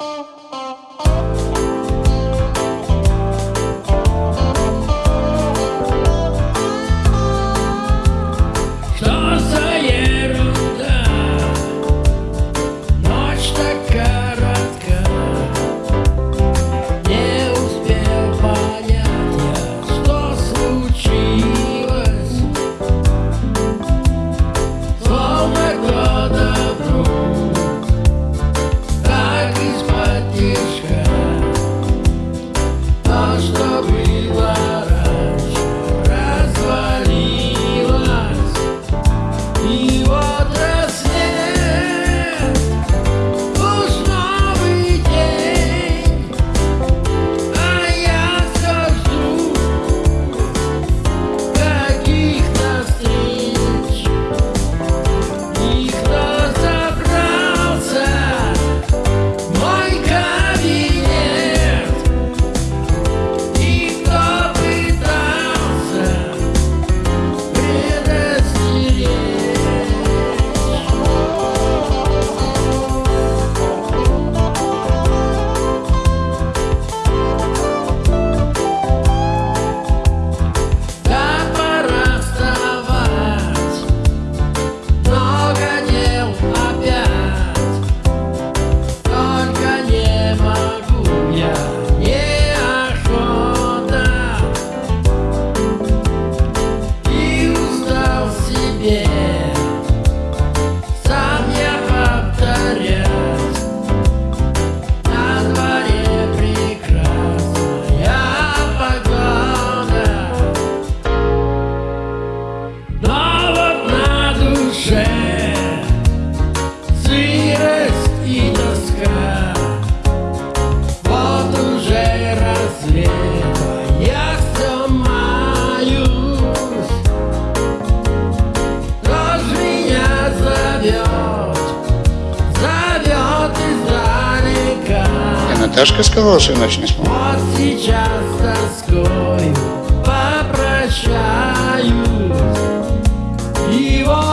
Oh. otra Сашка сказал, что я не спал. Вот сейчас тоскою попрощаюсь. Его